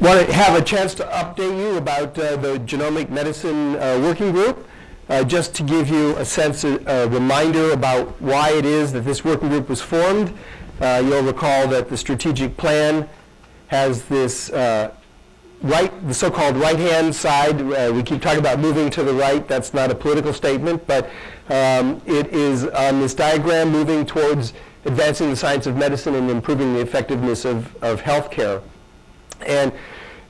want to have a chance to update you about uh, the Genomic Medicine uh, Working Group, uh, just to give you a sense, a, a reminder about why it is that this working group was formed. Uh, you'll recall that the strategic plan has this uh, right, the so-called right-hand side. Uh, we keep talking about moving to the right. That's not a political statement, but um, it is on this diagram moving towards advancing the science of medicine and improving the effectiveness of, of healthcare. And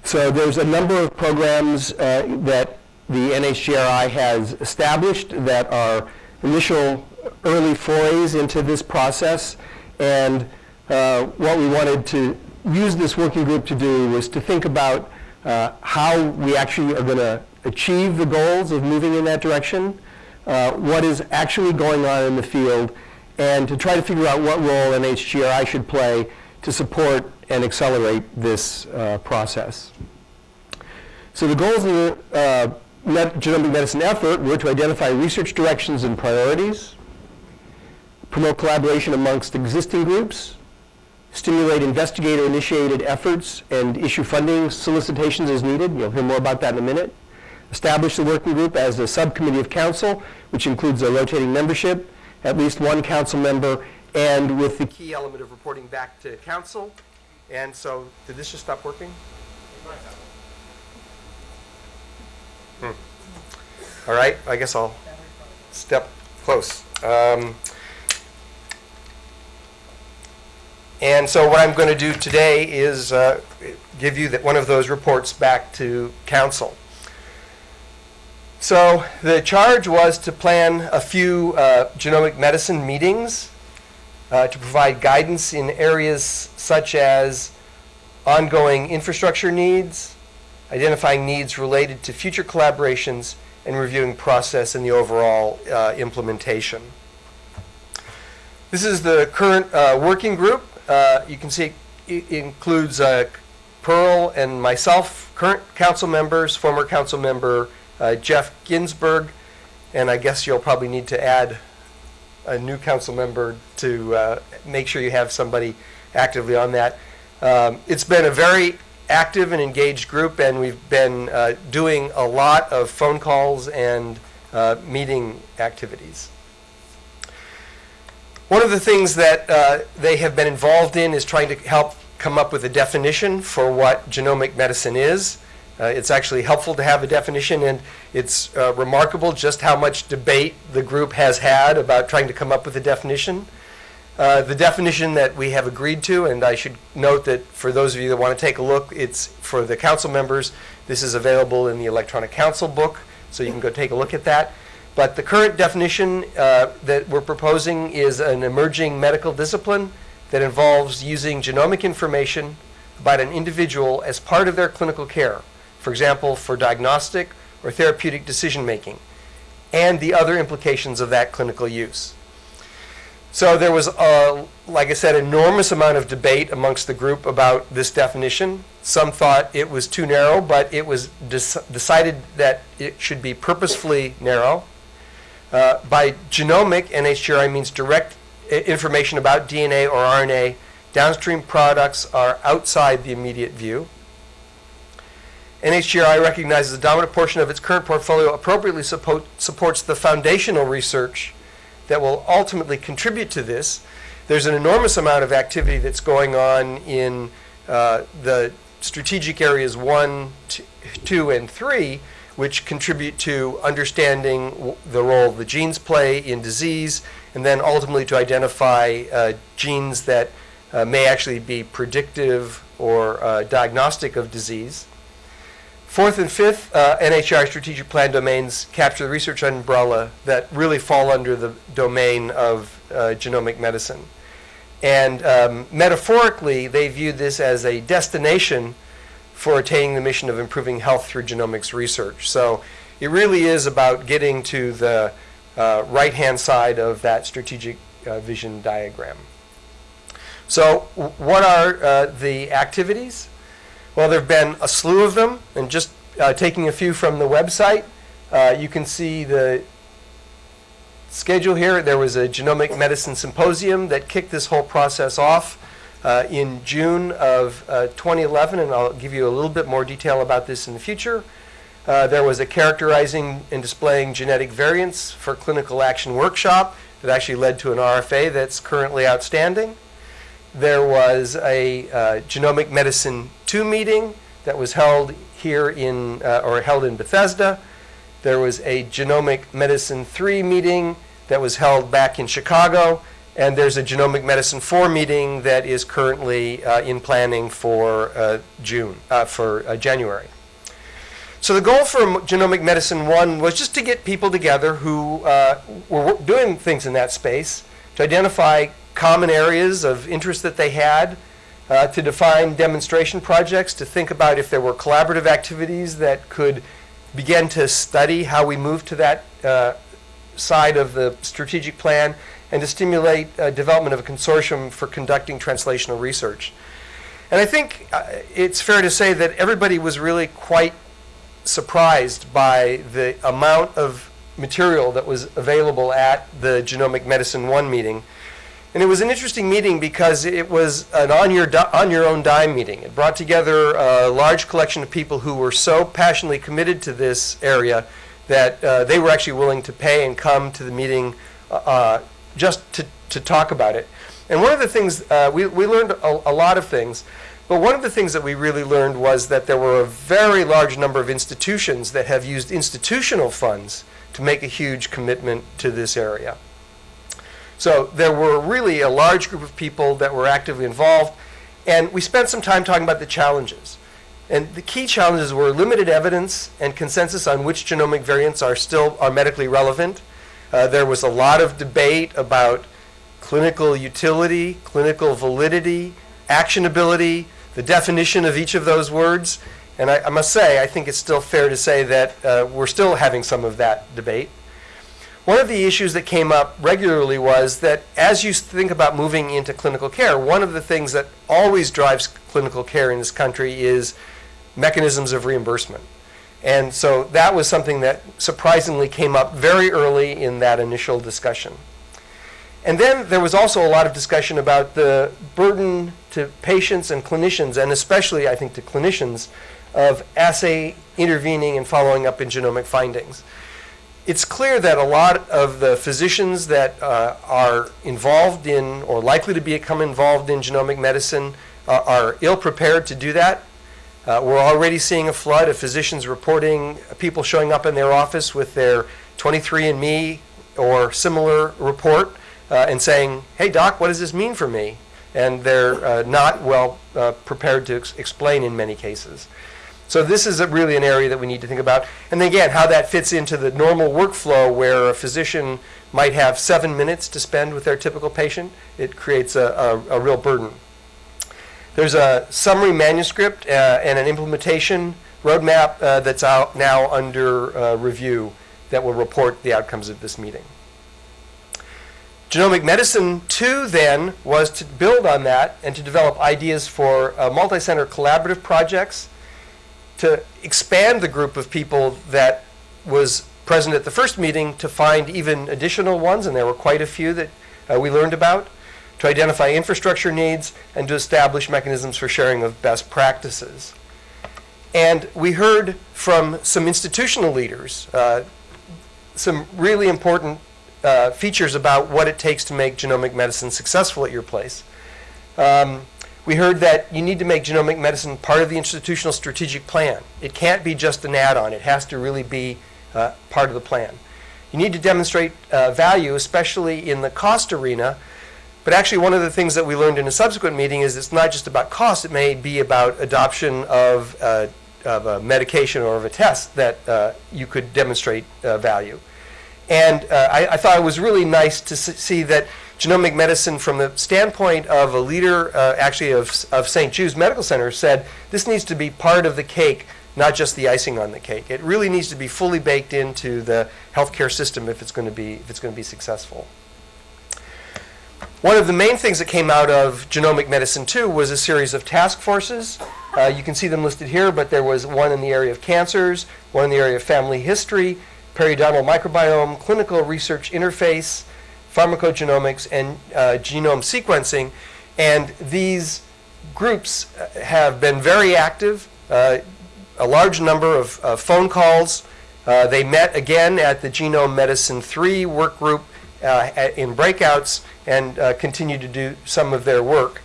so there's a number of programs uh, that the NHGRI has established that are initial early forays into this process. And uh, what we wanted to use this working group to do was to think about uh, how we actually are going to achieve the goals of moving in that direction, uh, what is actually going on in the field, and to try to figure out what role NHGRI should play to support and accelerate this uh, process. So the goals of the uh, genomic medicine effort were to identify research directions and priorities, promote collaboration amongst existing groups, stimulate investigator-initiated efforts, and issue funding solicitations as needed. You'll hear more about that in a minute. Establish the working group as a subcommittee of council, which includes a rotating membership, at least one council member, and with the key element of reporting back to council. And so, did this just stop working? Hmm. All right, I guess I'll step close. Um, and so what I'm going to do today is uh, give you that one of those reports back to council. So the charge was to plan a few uh, genomic medicine meetings uh, to provide guidance in areas such as ongoing infrastructure needs, identifying needs related to future collaborations, and reviewing process and the overall uh, implementation. This is the current uh, working group. Uh, you can see it includes uh, Pearl and myself, current council members, former council member uh, Jeff Ginsburg, and I guess you'll probably need to add a new council member to uh, make sure you have somebody actively on that. Um, it's been a very active and engaged group, and we've been uh, doing a lot of phone calls and uh, meeting activities. One of the things that uh, they have been involved in is trying to help come up with a definition for what genomic medicine is. Uh, it's actually helpful to have a definition, and it's uh, remarkable just how much debate the group has had about trying to come up with a definition. Uh, the definition that we have agreed to, and I should note that for those of you that want to take a look, it's for the council members. This is available in the electronic council book, so you can go take a look at that. But the current definition uh, that we're proposing is an emerging medical discipline that involves using genomic information about an individual as part of their clinical care for example, for diagnostic or therapeutic decision making, and the other implications of that clinical use. So there was, a, like I said, enormous amount of debate amongst the group about this definition. Some thought it was too narrow, but it was decided that it should be purposefully narrow. Uh, by genomic, NHGRI means direct information about DNA or RNA. Downstream products are outside the immediate view. NHGRI recognizes the dominant portion of its current portfolio appropriately support, supports the foundational research that will ultimately contribute to this. There's an enormous amount of activity that's going on in uh, the strategic areas one, two, and three, which contribute to understanding the role the genes play in disease, and then ultimately to identify uh, genes that uh, may actually be predictive or uh, diagnostic of disease. Fourth and fifth, uh, strategic plan domains capture the research umbrella that really fall under the domain of uh, genomic medicine. And um, metaphorically, they view this as a destination for attaining the mission of improving health through genomics research. So it really is about getting to the uh, right-hand side of that strategic uh, vision diagram. So what are uh, the activities? Well, there have been a slew of them, and just uh, taking a few from the website, uh, you can see the schedule here. There was a genomic medicine symposium that kicked this whole process off uh, in June of uh, 2011, and I'll give you a little bit more detail about this in the future. Uh, there was a characterizing and displaying genetic variants for clinical action workshop that actually led to an RFA that's currently outstanding. There was a uh, genomic medicine 2 meeting that was held here in, uh, or held in Bethesda. There was a genomic medicine 3 meeting that was held back in Chicago. And there's a genomic medicine 4 meeting that is currently uh, in planning for uh, June, uh, for uh, January. So the goal for Genomic Medicine 1 was just to get people together who were doing things in that space, to identify common areas of interest that they had, uh, to define demonstration projects, to think about if there were collaborative activities that could begin to study how we move to that uh, side of the strategic plan, and to stimulate uh, development of a consortium for conducting translational research. And I think uh, it's fair to say that everybody was really quite surprised by the amount of material that was available at the Genomic Medicine 1 meeting. And it was an interesting meeting because it was an on your, on your own dime meeting. It brought together a large collection of people who were so passionately committed to this area that uh, they were actually willing to pay and come to the meeting uh, uh just to, to talk about it. And one of the things, uh, we, we learned a, a lot of things. But one of the things that we really learned was that there were a very large number of institutions that have used institutional funds to make a huge commitment to this area. So there were really a large group of people that were actively involved, and we spent some time talking about the challenges. And the key challenges were limited evidence and consensus on which genomic variants are still are medically relevant. Uh, there was a lot of debate about clinical utility, clinical validity, actionability, the definition of each of those words. And I, I must say, I think it's still fair to say that uh, we're still having some of that debate. One of the issues that came up regularly was that as you think about moving into clinical care, one of the things that always drives clinical care in this country is mechanisms of reimbursement. And so that was something that surprisingly came up very early in that initial discussion. And then there was also a lot of discussion about the burden to patients and clinicians, and especially, I think, to clinicians, of assay intervening and following up in genomic findings. It's clear that a lot of the physicians that uh, are involved in or likely to become involved in genomic medicine uh, are ill prepared to do that. Uh, we're already seeing a flood of physicians reporting people showing up in their office with their 23andMe or similar report uh, and saying, hey, doc, what does this mean for me? And they're uh, not well uh, prepared to ex explain in many cases. So this is really an area that we need to think about. And again, how that fits into the normal workflow where a physician might have seven minutes to spend with their typical patient. It creates a, a, a real burden. There's a summary manuscript uh, and an implementation roadmap uh, that's out now under uh, review that will report the outcomes of this meeting. Genomic Medicine 2 then was to build on that and to develop ideas for uh, multi-center collaborative projects, to expand the group of people that was present at the first meeting to find even additional ones, and there were quite a few that uh, we learned about, to identify infrastructure needs, and to establish mechanisms for sharing of best practices. And we heard from some institutional leaders, uh, some really important uh, features about what it takes to make genomic medicine successful at your place. Um, we heard that you need to make genomic medicine part of the institutional strategic plan. It can't be just an add-on. It has to really be uh, part of the plan. You need to demonstrate uh, value, especially in the cost arena. But actually, one of the things that we learned in a subsequent meeting is it's not just about cost. It may be about adoption of, uh, of a medication or of a test that uh, you could demonstrate uh, value. And uh, I, I, thought it was really nice to see that genomic medicine, from the standpoint of a leader, uh, actually of, of St. Jude's Medical Center, said this needs to be part of the cake, not just the icing on the cake. It really needs to be fully baked into the healthcare system if it's going to be if it's going to be successful. One of the main things that came out of genomic medicine too was a series of task forces. Uh, you can see them listed here, but there was one in the area of cancers, one in the area of family history, periodontal microbiome, clinical research interface, pharmacogenomics, and uh, genome sequencing. And these groups uh, have been very active, uh, a large number of uh, phone calls. Uh, they met again at the Genome Medicine 3 work group uh, in breakouts and continue to do some of their work.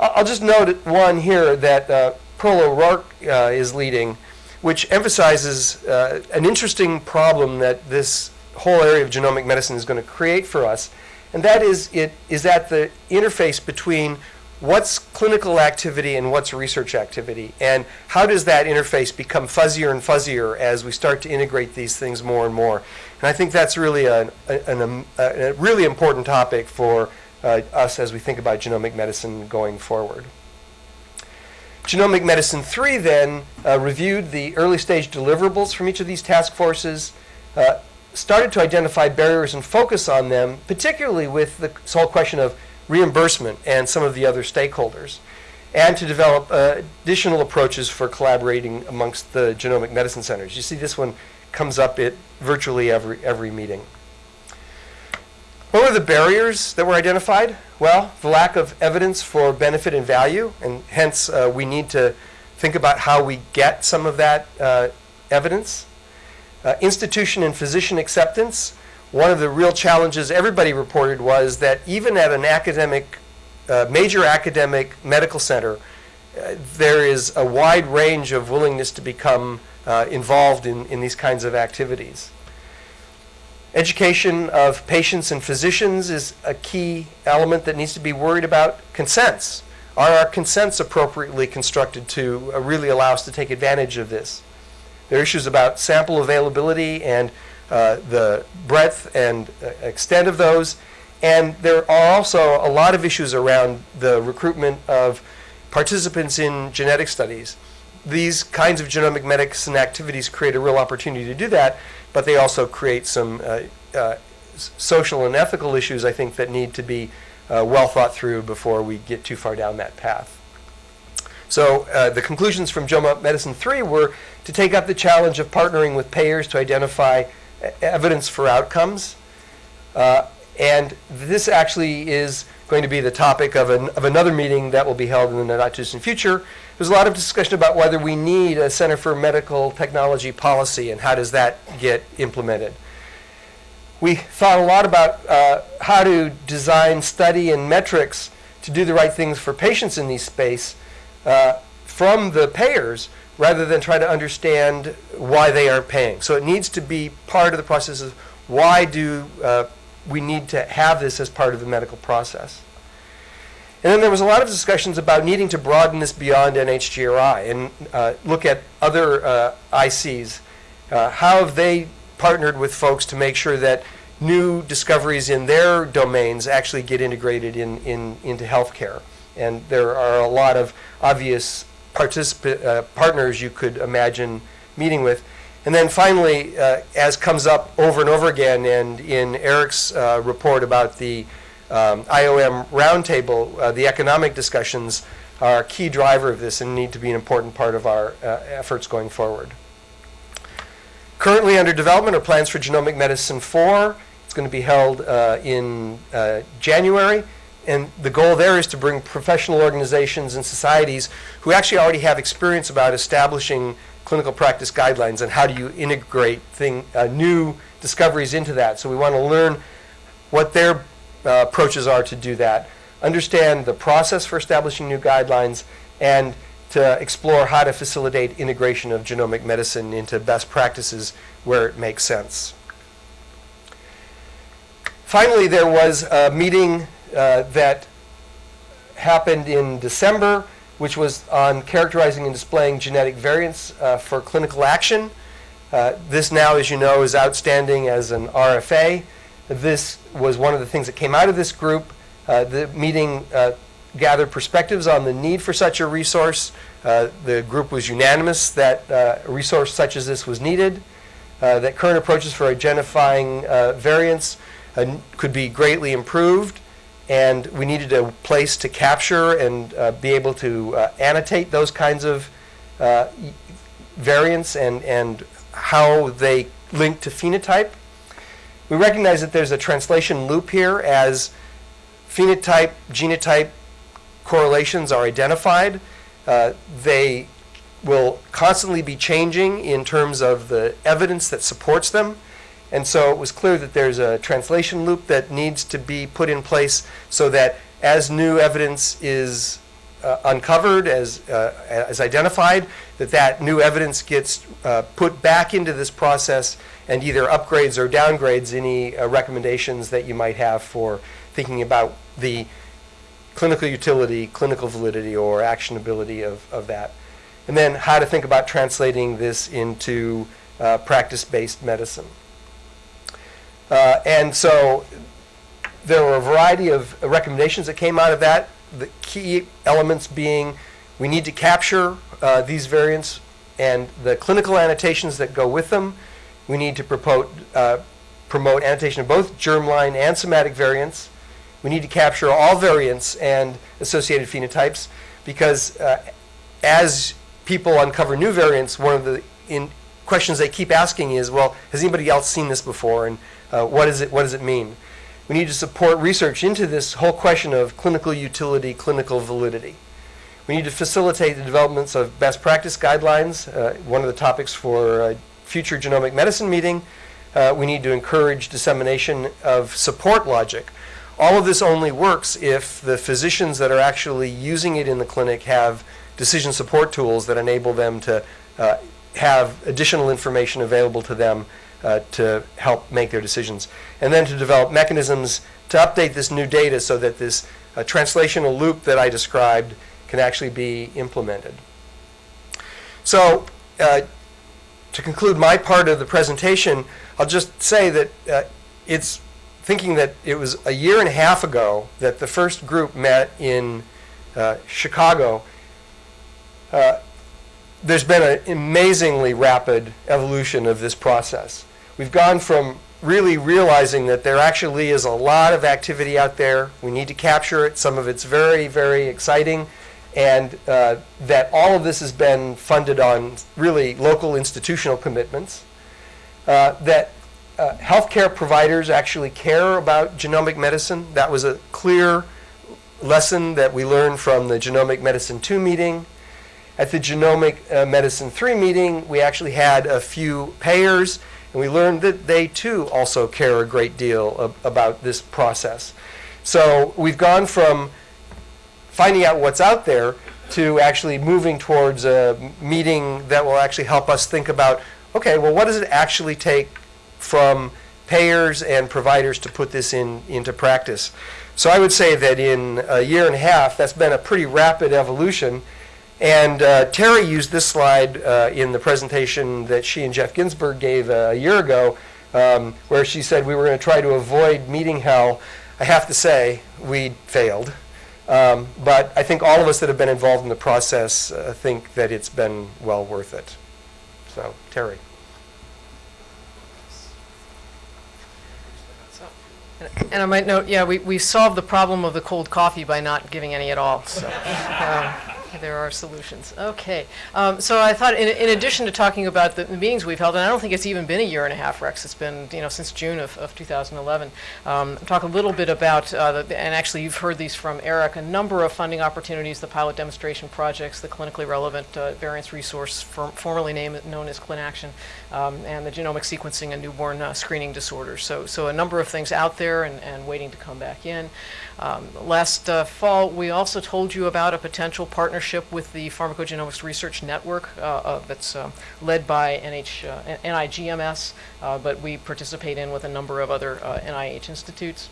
I'll just note one here that uh, Pearl O'Rourke is leading, which emphasizes an interesting problem that this whole area of genomic medicine is going to create for us, and that is it is at the interface between what's clinical activity and what's research activity, and how does that interface become fuzzier and fuzzier as we start to integrate these things more and more. And I think that's really a, an, um, a, a really important topic for uh, us as we think about genomic medicine going forward. Genomic Medicine 3 then uh, reviewed the early stage deliverables from each of these task forces, uh, started to identify barriers and focus on them, particularly with the whole question of reimbursement and some of the other stakeholders, and to develop uh, additional approaches for collaborating amongst the genomic medicine centers. You see this one comes up at virtually every, every meeting. What were the barriers that were identified? Well, the lack of evidence for benefit and value, and hence uh, we need to think about how we get some of that uh, evidence. Uh, institution and physician acceptance. One of the real challenges everybody reported was that even at an academic, uh, major academic medical center, uh, there is a wide range of willingness to become uh, involved in, in these kinds of activities. Education of patients and physicians is a key element that needs to be worried about. Consents. Are our consents appropriately constructed to uh, really allow us to take advantage of this? There are issues about sample availability and uh, the breadth and uh, extent of those. And there are also a lot of issues around the recruitment of participants in genetic studies. These kinds of genomic medicine activities create a real opportunity to do that, but they also create some uh, uh, social and ethical issues, I think, that need to be uh, well thought through before we get too far down that path. So uh, the conclusions from Genomic Medicine 3 were to take up the challenge of partnering with payers to identify evidence for outcomes. Uh, and this actually is going to be the topic of, an, of another meeting that will be held in the not too distant future. There's a lot of discussion about whether we need a Center for Medical Technology policy and how does that get implemented. We thought a lot about uh, how to design study and metrics to do the right things for patients in these space uh, from the payers rather than try to understand why they aren't paying. So it needs to be part of the process of why do uh, we need to have this as part of the medical process. And then there was a lot of discussions about needing to broaden this beyond NHGRI and uh, look at other uh, ICs. Uh, how have they partnered with folks to make sure that new discoveries in their domains actually get integrated in, in, into healthcare? And there are a lot of obvious uh, partners you could imagine meeting with. And then finally, uh, as comes up over and over again, and in Eric's uh, report about the um, IOM roundtable, uh, the economic discussions are a key driver of this and need to be an important part of our uh, efforts going forward. Currently under development are plans for Genomic Medicine 4. It's going to be held uh, in January. And the goal there is to bring professional organizations and societies who actually already have experience about establishing clinical practice guidelines and how do you integrate thing, uh, new discoveries into that. So we want to learn what their uh, approaches are to do that, understand the process for establishing new guidelines, and to explore how to facilitate integration of genomic medicine into best practices where it makes sense. Finally, there was a meeting uh, that happened in December, which was on characterizing and displaying genetic variants uh, for clinical action. Uh, this now, as you know, is outstanding as an RFA. This was one of the things that came out of this group. Uh, the meeting uh, gathered perspectives on the need for such a resource. Uh, the group was unanimous that a resource such as this was needed, that current approaches for identifying variants could be greatly improved, and we needed a place to capture and uh, be able to uh, annotate those kinds of uh, variants and, and how they link to phenotype. We recognize that there's a translation loop here as phenotype, genotype correlations are identified. Uh, They will constantly be changing in terms of the evidence that supports them. And so it was clear that there's a translation loop that needs to be put in place so that as new evidence is uh, uncovered, as, uh, as identified, that that new evidence gets uh, put back into this process and either upgrades or downgrades any uh, recommendations that you might have for thinking about the clinical utility, clinical validity, or actionability of, of that. And then how to think about translating this into uh, practice-based medicine. Uh, and so there were a variety of recommendations that came out of that. The key elements being we need to capture uh, these variants and the clinical annotations that go with them. We need to promote, uh, promote annotation of both germline and somatic variants. We need to capture all variants and associated phenotypes because uh, as people uncover new variants, one of the questions they keep asking is, well, has anybody else seen this before, and uh, what, is it, what does it mean? We need to support research into this whole question of clinical utility, clinical validity. We need to facilitate the developments of best practice guidelines, uh, one of the topics for a future genomic medicine meeting. Uh, we need to encourage dissemination of support logic. All of this only works if the physicians that are actually using it in the clinic have decision support tools that enable them to uh, have additional information available to them uh, to help make their decisions. And then to develop mechanisms to update this new data so that this uh, translational loop that I described can actually be implemented. So uh, to conclude my part of the presentation, I'll just say that uh, it's thinking that it was a year and a half ago that the first group met in uh, Chicago. Uh, there's been an amazingly rapid evolution of this process. We've gone from really realizing that there actually is a lot of activity out there. We need to capture it. Some of it's very, very exciting. And uh, that all of this has been funded on really local institutional commitments. Uh, that uh, healthcare providers actually care about genomic medicine. That was a clear lesson that we learned from the Genomic Medicine 2 meeting. At the Genomic uh, Medicine 3 meeting, we actually had a few payers, and we learned that they too also care a great deal ab- about this process. So we've gone from finding out what's out there to actually moving towards a meeting that will actually help us think about okay, well, what does it actually take from payers and providers to put this in, into practice? So I would say that in a year and a half, that's been a pretty rapid evolution. And uh, Terry used this slide uh, in the presentation that she and Jeff Ginsburg gave a year ago, um, where she said we were going to try to avoid meeting hell. I have to say, we failed. Um, but I think all of us that have been involved in the process uh, think that it's been well worth it. So, Terry. And I might note, yeah, we, we solved the problem of the cold coffee by not giving any at all, so um, there are solutions. Okay, um, so I thought, in, in addition to talking about the meetings we've held, and I don't think it's even been a year and a half, Rex, it's been, you know, since June of, of 2011, um, talk a little bit about, uh, the, and actually you've heard these from Eric, a number of funding opportunities, the pilot demonstration projects, the clinically relevant uh, variants resource, for, formerly named, known as ClinAction, um, and the genomic sequencing and newborn uh, screening disorders. So, so a number of things out there and, and waiting to come back in. Um, last uh, fall, we also told you about a potential partnership with the Pharmacogenomics Research Network uh, uh, that's uh, led by NH, uh, NIGMS, but we participate in with a number of other NIH institutes.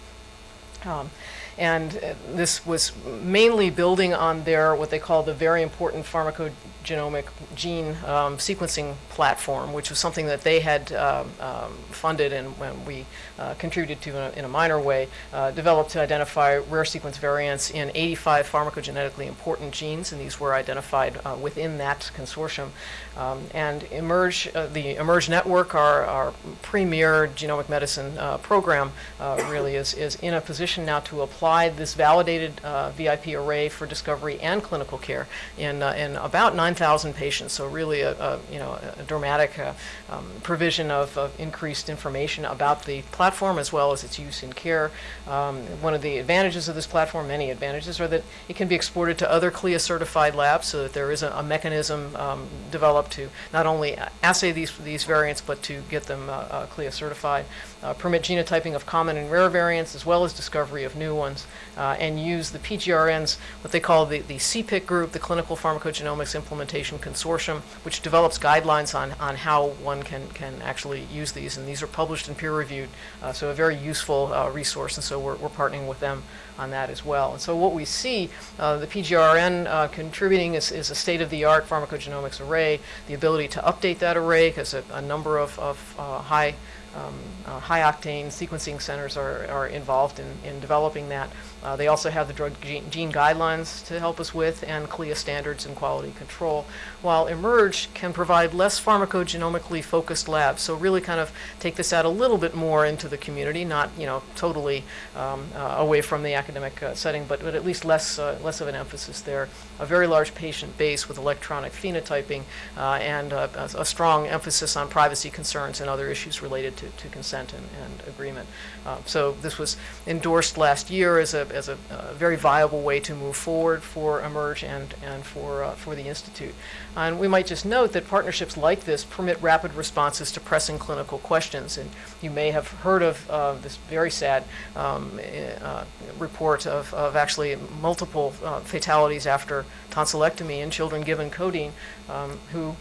Um, and uh, this was mainly building on their, what they call the very important pharmacogenomic gene um, sequencing platform, which was something that they had um, um, funded and when we uh, contributed to in a, in a minor way, uh, developed to identify rare sequence variants in 85 pharmacogenetically important genes, and these were identified uh, within that consortium. Um, and Emerge, uh, the Emerge Network, our, our premier genomic medicine uh, program, really is, is in a position now to apply this validated VIP array for discovery and clinical care in, in about 9,000 patients. So really a, a you know a dramatic um, provision of, of increased information about the as well as its use in care. Um, one of the advantages of this platform, many advantages, are that it can be exported to other CLIA certified labs so that there is a, a mechanism um, developed to not only assay these, these variants but to get them uh, uh, CLIA certified, uh, permit genotyping of common and rare variants as well as discovery of new ones, uh, and use the PGRN's, what they call the, the CPIC group, the Clinical Pharmacogenomics Implementation Consortium, which develops guidelines on, on how one can, can actually use these. And these are published and peer reviewed, uh, so a very useful uh, resource. And so we're, we're partnering with them on that as well. And so what we see, uh, the PGRN uh, contributing is, is a state-of-the-art pharmacogenomics array, the ability to update that array because a, a number of, of uh, high um, uh, high-octane sequencing centers are, are involved in, in developing that. Uh, they also have the drug gene, gene, guidelines to help us with and CLIA standards and quality control, while eMERGE can provide less pharmacogenomically focused labs. So really kind of take this out a little bit more into the community, not you know totally um, uh, away from the academic uh, setting, but, but at least less, uh, less of an emphasis there. A very large patient base with electronic phenotyping uh, and a, a, strong emphasis on privacy concerns and other issues related to, to consent and, and agreement. so this was endorsed last year as a as a, very viable way to move forward for eMERGE and, and for, uh, for the Institute. And we might just note that partnerships like this permit rapid responses to pressing clinical questions. And you may have heard of uh, this very sad um, uh, report of, of actually multiple uh, fatalities after tonsillectomy in children given codeine um, who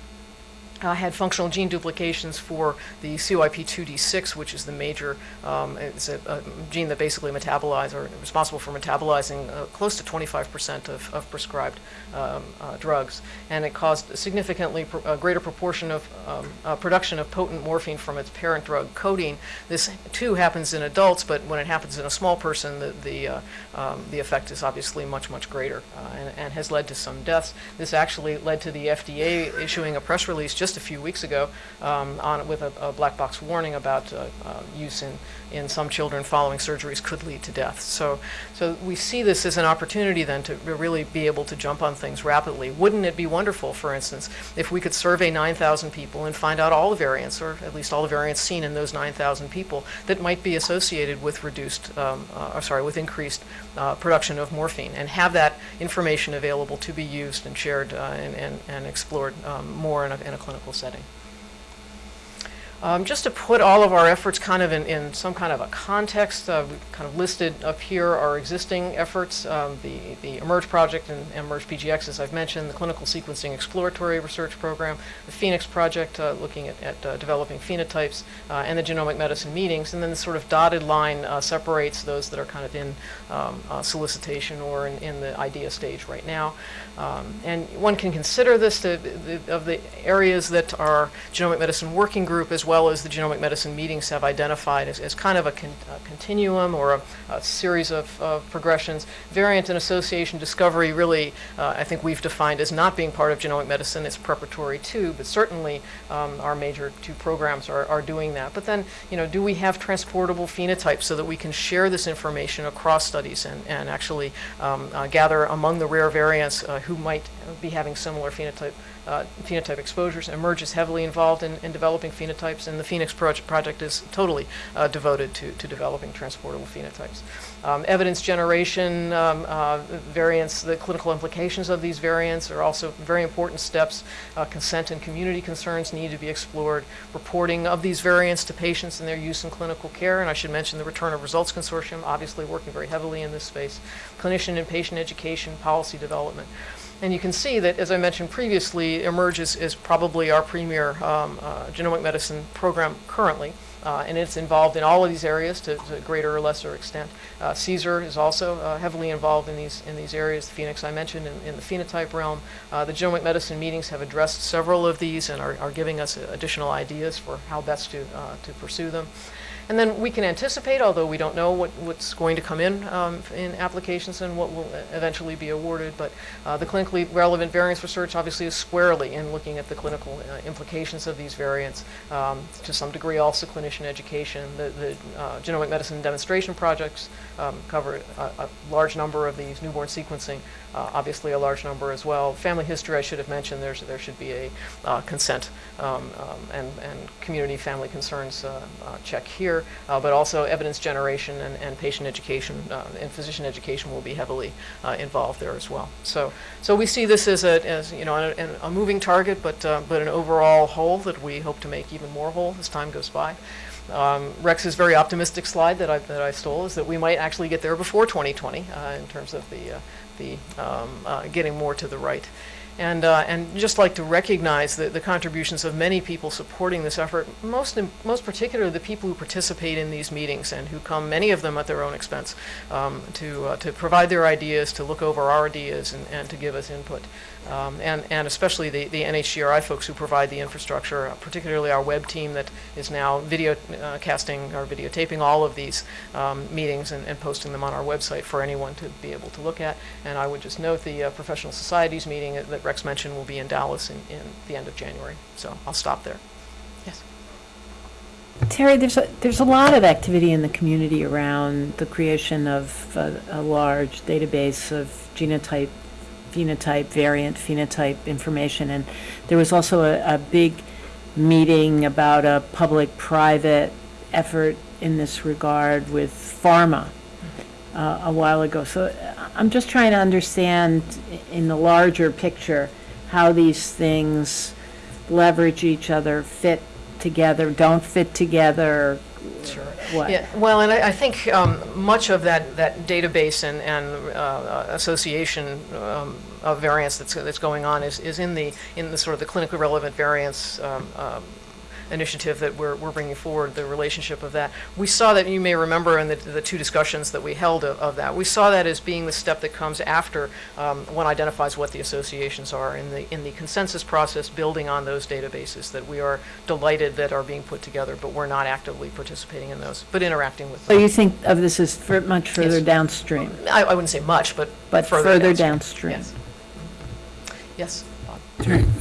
uh, had functional gene duplications for the CYP2D6, which is the major, um, it's a, a, gene that basically metabolizes or responsible for metabolizing uh, close to 25% of, of prescribed um, uh, drugs. And it caused a significantly pr greater proportion of um, uh, production of potent morphine from its parent drug, codeine. This too happens in adults, but when it happens in a small person, the, the, uh, um, the effect is obviously much, much greater uh, and, and has led to some deaths. This actually led to the FDA issuing a press release just a few weeks ago um, on, with a, a, black box warning about uh, uh, use in, in some children following surgeries could lead to death. So, so we see this as an opportunity then to really be able to jump on things rapidly. Wouldn't it be wonderful, for instance, if we could survey 9,000 people and find out all the variants, or at least all the variants seen in those 9,000 people that might be associated with reduced, um, uh, sorry, with increased uh, production of morphine, and have that information available to be used and shared uh, and, and, and explored um, more in a, in a clinical clinical setting. Um, just to put all of our efforts kind of in, in some kind of a context, uh, kind of listed up here our existing efforts, um, the, the eMERGE project and eMERGE PGX, as I've mentioned, the Clinical Sequencing Exploratory Research Program, the PhenX project uh, looking at, at uh, developing phenotypes, uh, and the genomic medicine meetings. And then the sort of dotted line uh, separates those that are kind of in um, uh, solicitation or in, in, the idea stage right now. Um, and one can consider this to, the, of the areas that our genomic medicine working group as well well as the genomic medicine meetings have identified as, as kind of a, con a continuum or a, a series of, of, progressions. Variant and association discovery really, uh, I think we've defined as not being part of genomic medicine. It's preparatory too, but certainly um, our major two programs are, are doing that. But then, you know, do we have transportable phenotypes so that we can share this information across studies and, and actually um, uh, gather among the rare variants uh, who might be having similar phenotype uh, phenotype exposures. eMERGE is heavily involved in, in developing phenotypes, and the PhenX project, project is totally uh, devoted to, to developing transportable phenotypes. Um, evidence generation, um, uh, variants, the clinical implications of these variants are also very important steps. Uh, consent and community concerns need to be explored. Reporting of these variants to patients and their use in clinical care, and I should mention the Return of Results Consortium, obviously working very heavily in this space. Clinician and patient education, policy development. And you can see that, as I mentioned previously, eMERGE is, probably our premier um, uh, genomic medicine program currently. Uh, and it's involved in all of these areas to, to greater or lesser extent. Uh, CSER is also uh, heavily involved in these in these areas. The PhenX I mentioned in, in the phenotype realm. Uh, the genomic medicine meetings have addressed several of these and are, are giving us additional ideas for how best to uh, to pursue them. And then we can anticipate, although we don't know what, what's going to come in um, in applications and what will eventually be awarded, but uh, the clinically relevant variants research obviously is squarely in looking at the clinical uh, implications of these variants. Um, to some degree, also clinician education. The, the uh, genomic medicine demonstration projects um, cover a, a large number of these newborn sequencing, uh, obviously a large number as well. Family history, I should have mentioned, there's, there should be a uh, consent um, um, and, and community family concerns uh, check here, uh, but also evidence generation and, and patient education uh, and physician education will be heavily uh, involved there as well. So, so we see this as a, as, you know, a, a moving target, but, but an overall whole that we hope to make even more whole as time goes by. Um, Rex's very optimistic slide that I, that I stole is that we might actually get there before 2020 uh, in terms of the, the um, getting more to the right. And, uh, and just like to recognize the, the contributions of many people supporting this effort, most, in, most particularly the people who participate in these meetings and who come, many of them at their own expense, um, to, uh, to provide their ideas, to look over our ideas, and, and to give us input. Um, and, and especially the, the NHGRI folks who provide the infrastructure, uh, particularly our web team that is now video uh, casting or videotaping all of these um, meetings and, and posting them on our website for anyone to be able to look at. And I would just note the uh, professional societies meeting that Rex mentioned will be in Dallas in, in the end of January. So I'll stop there. Yes. Terry, there's a, there's a lot of activity in the community around the creation of a, a large database of genotype, phenotype, variant phenotype information. And there was also a, a big meeting about a public-private effort in this regard with pharma uh, a while ago. So uh, I'm just trying to understand in the larger picture how these things leverage each other, fit together, don't fit together. Sure. What? Yeah, well, and I, I think um, much of that, that database and, and uh, association um, of variants that's, that's going on is, is in the, in the sort of the clinically relevant variants um, um, initiative that we're, we're bringing forward, the relationship of that. We saw that, you may remember in the, the two discussions that we held of, of that, we saw that as being the step that comes after um, one identifies what the associations are in the, in the consensus process, building on those databases that we are delighted that are being put together, but we're not actively participating in those, but interacting with So them. you think of this as fur- much further Yes. downstream, I, I wouldn't say much, but but further further downstream. downstream? Yes. Yes. Bob?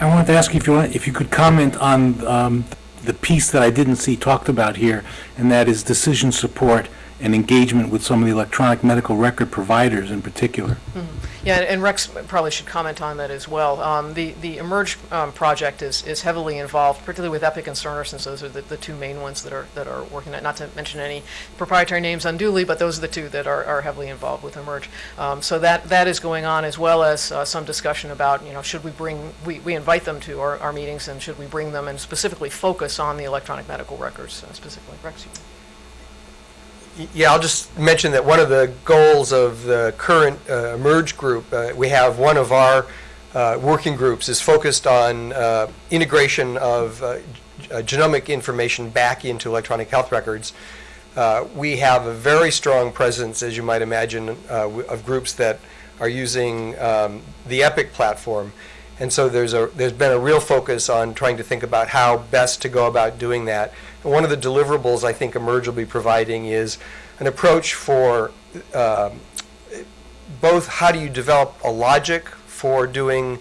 I wanted to ask if you want, if you could comment on um, the piece that I didn't see talked about here, and that is decision support and engagement with some of the electronic medical record providers in particular. Yeah, and Rex probably should comment on that as well. Um, The, the Emerge um, project is, is heavily involved, particularly with Epic and Cerner, since those are the, the two main ones that are, that are working, at- not to mention any proprietary names unduly, but those are the two that are, are heavily involved with Emerge. Um, So that, that is going on, as well as uh, some discussion about, you know, should we bring, we, we invite them to our, our meetings, and should we bring them and specifically focus on the electronic medical records uh, specifically? Rex, you- Yeah, I'll just mention that one of the goals of the current uh, Emerge group, uh, we have one of our uh, working groups is focused on uh, integration of uh, uh, genomic information back into electronic health records. We have a very strong presence, as you might imagine, of groups that are using um, the Epic platform. And so there's a, there's been a real focus on trying to think about how best to go about doing that. And one of the deliverables I think Emerge will be providing is an approach for um, both how do you develop a logic for doing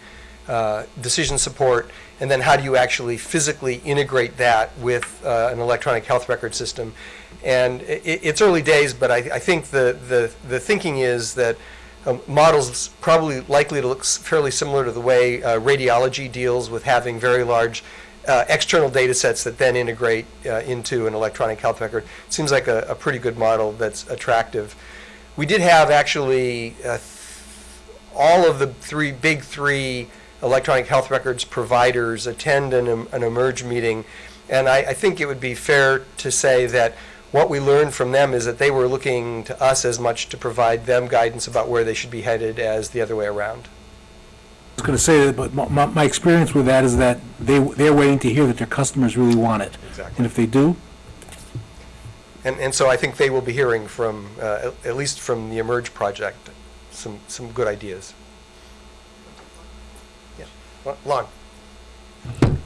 uh, decision support, and then how do you actually physically integrate that with uh, an electronic health record system. And i- i- it's early days, but I, I think the, the, the thinking is that um, models probably likely to look fairly similar to the way uh, radiology deals with having very large uh, external data sets that then integrate uh, into an electronic health record. Seems like a, a pretty good model that's attractive. We did have actually uh, all of the three, big three electronic health records providers attend an, an emerge meeting. And I, I think it would be fair to say that what we learned from them is that they were looking to us as much to provide them guidance about where they should be headed as the other way around. I was going to say that, but my- my, experience with that is that they, they're waiting to hear that their customers really want it. Exactly. And if they do, And, and so I think they will be hearing from, uh, at, at least from the Emerge project, some, some good ideas. Yeah, Lon?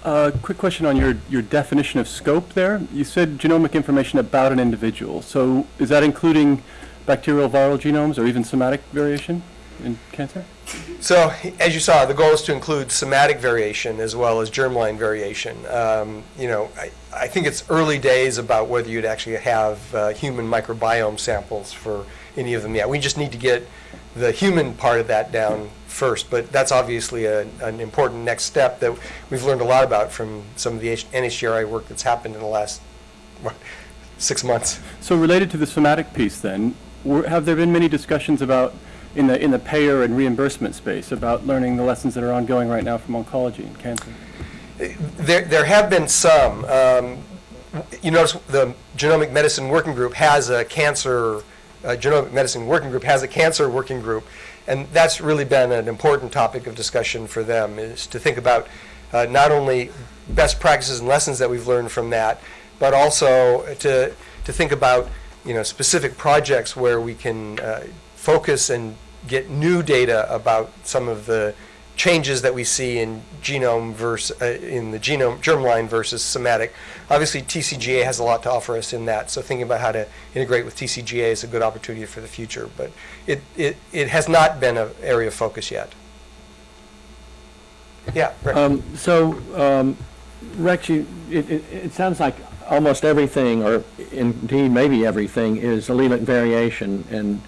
Uh, quick question on your, your definition of scope there. You said genomic information about an individual. So is that including bacterial viral genomes or even somatic variation in cancer? So, as you saw, the goal is to include somatic variation as well as germline variation. Um, you know, I, I think it's early days about whether you'd actually have uh, human microbiome samples for any of them yet. We just need to get the human part of that down first, but that's obviously a, an important next step that we've learned a lot about from some of the H- NHGRI work that's happened in the last what, six months. So related to the somatic piece then, were, have there been many discussions about, in the, in the payer and reimbursement space, about learning the lessons that are ongoing right now from oncology and cancer? There, there have been some. Um, you notice the Genomic Medicine Working Group has a cancer, uh, Genomic Medicine Working Group has a cancer working group, and that's really been an important topic of discussion for them, is to think about uh, not only best practices and lessons that we've learned from that, but also to, to think about, you know, specific projects where we can uh, focus and get new data about some of the changes that we see in genome versus, uh, in the genome, germline versus somatic. Obviously, TCGA has a lot to offer us in that, so thinking about how to integrate with TCGA is a good opportunity for the future, but it, it, it has not been an area of focus yet. Yeah. Um, So, um, Rex, you, it, it, it sounds like almost everything, or indeed maybe everything, is allelic variation and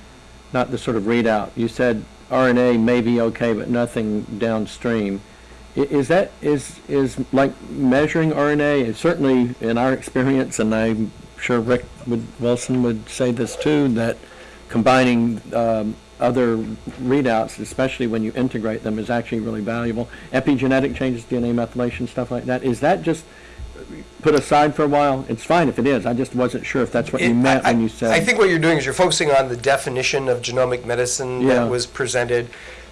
not the sort of readout. You said RNA may be okay, but nothing downstream. Is that, is, is like measuring RNA, certainly in our experience, and I'm sure Rick would, Wilson would say this too, that combining um, other readouts, especially when you integrate them, is actually really valuable. Epigenetic changes, DNA methylation, stuff like that, is that just put aside for a while? It's fine if it is, I just wasn't sure if that's what you It- meant I- when you said. I think what you're doing is you're focusing on the definition of genomic medicine Yeah. that was presented.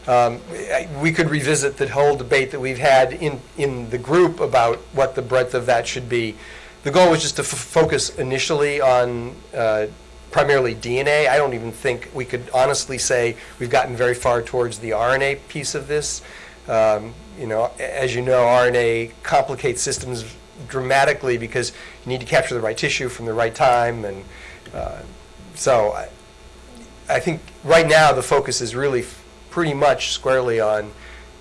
Um, I- We could revisit the whole debate that we've had in, in the group about what the breadth of that should be. The goal was just to f- focus initially on uh, primarily DNA. I don't even think we could honestly say we've gotten very far towards the RNA piece of this. Um, You know, a- as you know, RNA complicates systems dramatically because you need to capture the right tissue from the right time, and uh, so I, I think right now the focus is really pretty much squarely on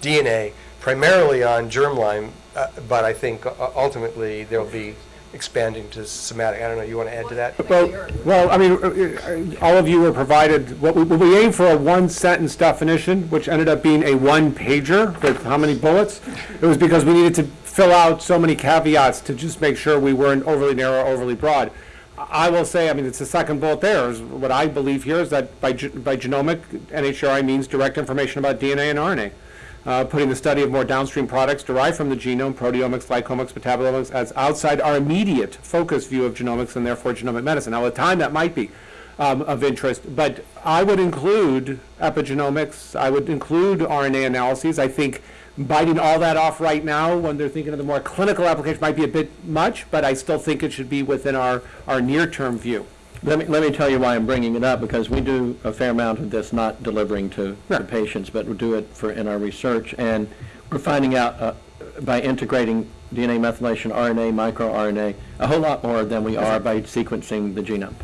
DNA, primarily on germline, uh, but I think ultimately there'll be expanding to somatic. I don't know, you want to add to that? Well, well, I mean, uh, uh, all of you were provided, what we, we aimed for a one-sentence definition, which ended up being a one-pager with how many bullets? It was because we needed to fill out so many caveats to just make sure we weren't overly narrow, overly broad. I will say, I mean, it's the second bullet there, is what I believe here is that by, by genomic, NHRI means direct information about DNA and RNA. Uh, putting the study of more downstream products derived from the genome, proteomics, glycomics, metabolomics, as outside our immediate focus view of genomics and therefore genomic medicine. Now, at the time, that might be um, of interest, but I would include epigenomics, I would include RNA analyses. I think biting all that off right now, when they're thinking of the more clinical application, might be a bit much, but I still think it should be within our, our near-term view. Let me, let me tell you why I'm bringing it up, because we do a fair amount of this, not delivering to Yeah. patients, but we do it for, in our research, and we're finding out, uh, by integrating DNA methylation, RNA, microRNA, a whole lot more than we are by sequencing the genome.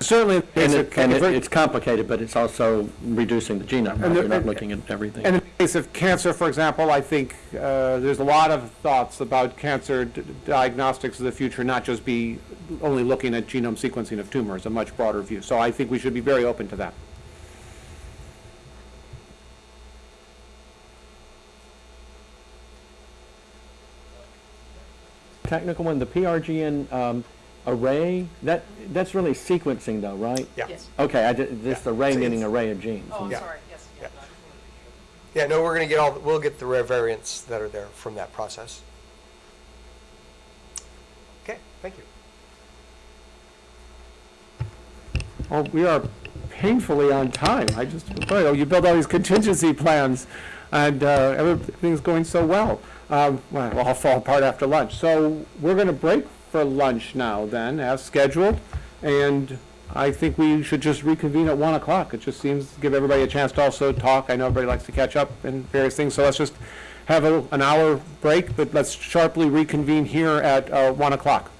Certainly, And it, and it- it's complicated, but it's also reducing the genome, And the- we're not looking at everything. And in the case of cancer, for example, I think uh, there's a lot of thoughts about cancer d- diagnostics of the future, not just be only looking at genome sequencing of tumors, a much broader view. So I think we should be very open to that. Technical one, the PGRN um, array, that, that's really sequencing though, right? Yeah. Yes. Okay, I did, this Yeah. array It's- meaning it's- array of genes. Oh, I'm Yeah. sorry, yes. Yeah. Yeah, no, we're going to get all, we'll get the rare variants that are there from that process. Okay, thank you. Well, we are painfully on time. I just, oh, you build all these contingency plans, and uh, everything's going so well. Um, Well, it'll all fall apart after lunch. So we're going to break for lunch now then, as scheduled, and I think we should just reconvene at 1 o'clock. It just seems, to give everybody a chance to also talk. I know everybody likes to catch up and various things, so let's just have a- an hour break, but let's sharply reconvene here at uh, 1 o'clock.